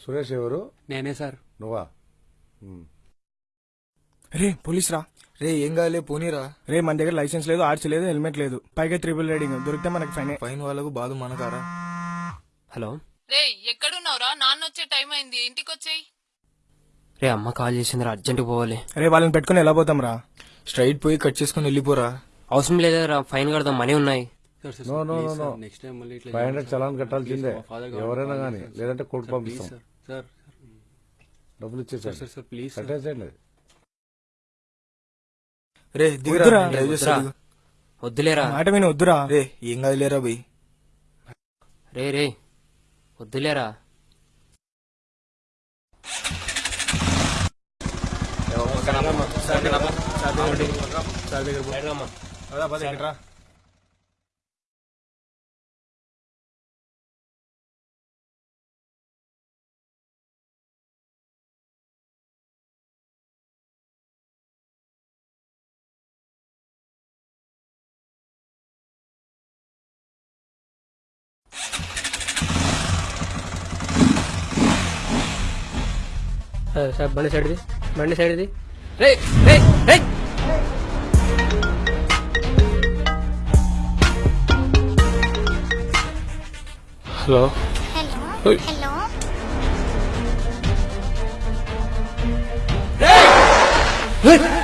సురేష్ ఎవరు? నేనే సార్. నువ్వా. రే పోలీస్ రా రే ఏం కాలే పోనీరా. రే మన దగ్గర లైసెన్స్ లేదు ఆర్చ్ లేదు హెల్మెట్ లేదు. పైగా త్రిబుల్ రైడింగ్ దొరికితే మనకి ఫైన్. ఫైన్ వాళ్ళకు బాధ మనకారా? హలో. రే ఎక్కడున్నావురా? నాన్న వచ్చే టైం అయింది ఇంటికి వచ్చేయి రే అమ్మ కాల్ చేసిందిరా అర్జెంట్ పోవాలి. రే వాళ్ళని పెట్టుకుని ఎలా పోతాం రా స్ట్రైట్ పోయి కట్ చేసుకుని వెళ్ళిపోరా. అవసరం లేదురా ఫైన్ కడదాం మనీ ఉన్నాయి. No no no no five hundred challan కట్టాల్సిందే. ఎవరైనా కానీ లేదంటే కోర్టు పంపిస్తాం. డబ్బులు ఇచ్చేసారు కట్టేసేయండి. రే దిగురా. డ్రైవ్ చేస్తా దిగు. వద్దులేరా. మాట విని వద్దురా. రే ఏం కాదులేరా బై. Ray ray వద్దులేరా. సార్ బండి సైడ్ది. బండి సైడ్ది. రే రే రే హలో హలో హలో హలో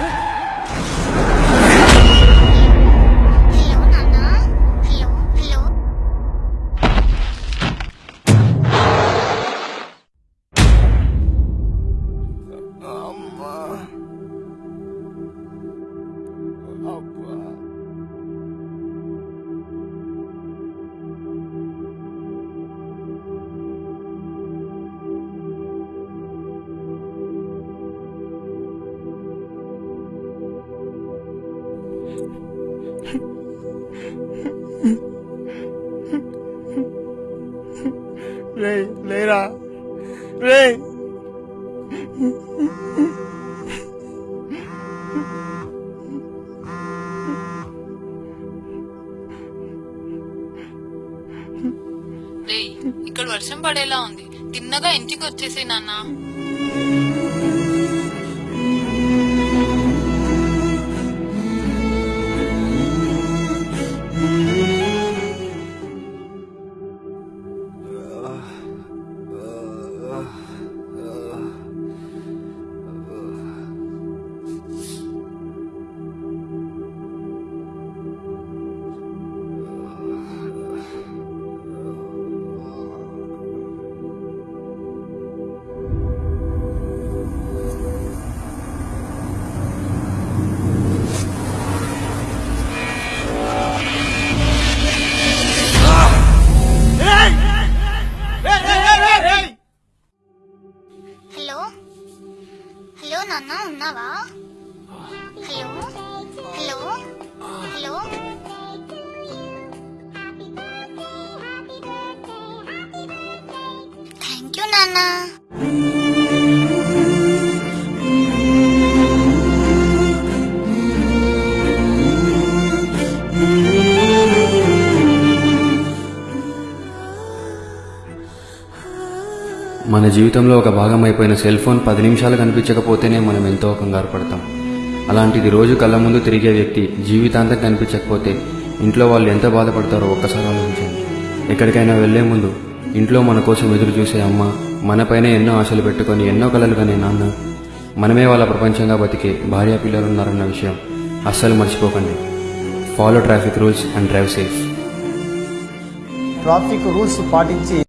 రే లేరా? రే రే ఇక్కడ వర్షం పడేలా ఉంది. తిన్నగా ఇంటికి వచ్చేసే నాన్న. హలో నాన్న ఉన్నావా hello hello hello thank you నాన్న మన జీవితంలో ఒక భాగం అయిపోయిన సెల్ ఫోన్ పది నిమిషాలు కనిపించకపోతేనే మనం ఎంతో కంగారు పడతాం. అలాంటిది రోజు కళ్ళ ముందు తిరిగే వ్యక్తి జీవితాంతం కనిపించకపోతే ఇంట్లో వాళ్ళు ఎంత బాధపడతారో ఒక్కసారి ఆలోచించండి. ఎక్కడికైనా వెళ్ళే ముందు ఇంట్లో మన కోసం ఎదురు చూసే అమ్మ మనపైన ఎన్నో ఆశలు పెట్టుకొని ఎన్నో కలలు కనే నాన్న మనమే వాళ్ళ ప్రపంచంగా బతికే భార్య పిల్లలున్నారన్న విషయం అస్సలు మర్చిపోకండి. Follow traffic rules and drive safe traffic rules పాటించి